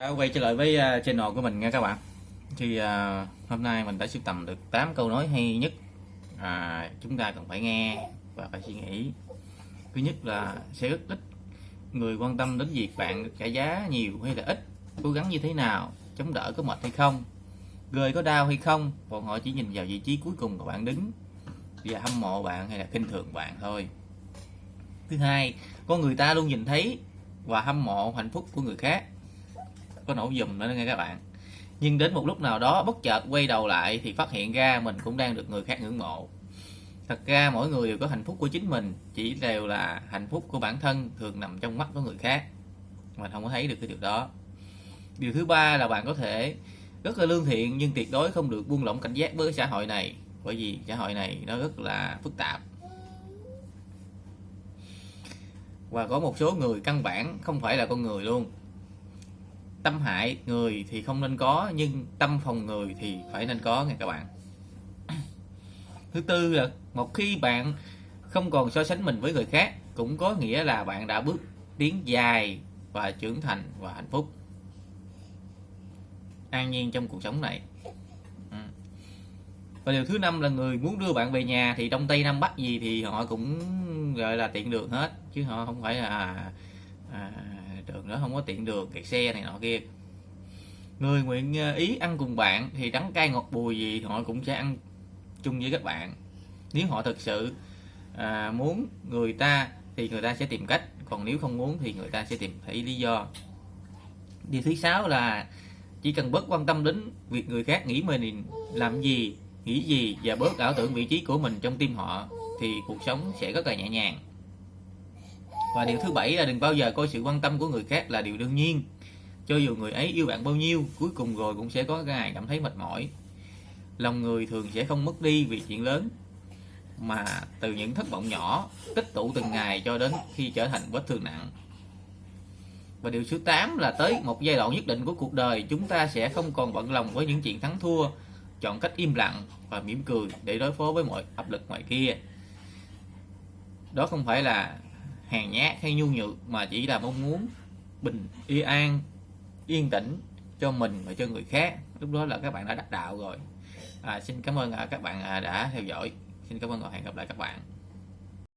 Đã quay trở lại với à, channel của mình nha các bạn. Thì à, hôm nay mình đã sưu tầm được 8 câu nói hay nhất à, chúng ta cần phải nghe và phải suy nghĩ. Thứ nhất là sẽ rất ít người quan tâm đến việc bạn trả giá nhiều hay là ít cố gắng như thế nào chống đỡ có mệt hay không rơi có đau hay không bọn họ chỉ nhìn vào vị trí cuối cùng của bạn đứng và hâm mộ bạn hay là khinh thường bạn thôi. Thứ hai con người ta luôn nhìn thấy và hâm mộ hạnh phúc của người khác có nổ dùm nữa nghe các bạn. Nhưng đến một lúc nào đó, bất chợt quay đầu lại thì phát hiện ra mình cũng đang được người khác ngưỡng mộ. Thật ra mỗi người đều có hạnh phúc của chính mình, chỉ đều là hạnh phúc của bản thân thường nằm trong mắt của người khác. Mình không có thấy được cái điều đó. Điều thứ ba là bạn có thể rất là lương thiện nhưng tuyệt đối không được buông lỏng cảnh giác với xã hội này, bởi vì xã hội này nó rất là phức tạp. Và có một số người căn bản không phải là con người luôn tâm hại người thì không nên có nhưng tâm phòng người thì phải nên có nha các bạn. Thứ tư là một khi bạn không còn so sánh mình với người khác cũng có nghĩa là bạn đã bước tiến dài và trưởng thành và hạnh phúc. An nhiên trong cuộc sống này. Ừ. Và điều thứ năm là người muốn đưa bạn về nhà thì đông tây nam bắc gì thì họ cũng gọi là tiện đường hết chứ họ không phải là à, đường đó không có tiện đường kẹt xe này nọ kia. Người nguyện à, ý ăn cùng bạn thì đắng cay ngọt bùi gì họ cũng sẽ ăn chung với các bạn. Nếu họ thực sự à, muốn người ta thì người ta sẽ tìm cách còn nếu không muốn thì người ta sẽ tìm thấy lý do. Điều thứ sáu là chỉ cần bớt quan tâm đến việc người khác nghĩ mình làm gì nghĩ gì và bớt ảo tưởng vị trí của mình trong tim họ thì cuộc sống sẽ rất là nhẹ nhàng và điều thứ bảy là đừng bao giờ coi sự quan tâm của người khác là điều đương nhiên. Cho dù người ấy yêu bạn bao nhiêu, cuối cùng rồi cũng sẽ có ngày cảm thấy mệt mỏi. Lòng người thường sẽ không mất đi vì chuyện lớn, mà từ những thất vọng nhỏ, tích tụ từng ngày cho đến khi trở thành vết thương nặng. Và điều thứ 8 là tới một giai đoạn nhất định của cuộc đời, chúng ta sẽ không còn bận lòng với những chuyện thắng thua, chọn cách im lặng và mỉm cười để đối phó với mọi áp lực ngoài kia. Đó không phải là hèn nhát hay nhu nhược mà chỉ là mong muốn bình yên an yên tĩnh cho mình và cho người khác. Lúc đó là các bạn đã đắc đạo rồi. À, xin cảm ơn à, các bạn à, đã theo dõi. Xin cảm ơn và hẹn gặp lại các bạn.